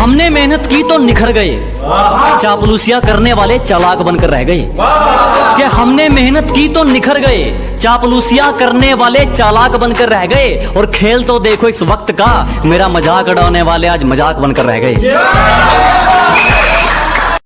हमने मेहनत की तो निखर गए। चापलूसिया करने वाले चालाक बनकर रह गए। कि हमने मेहनत की तो निखर गए। चापलूसिया करने वाले चालाक बनकर रह गए। और खेल तो देखो इस वक्त का, मेरा मज़ाक उड़ाने वाले आज मज़ाक बनकर रह गए।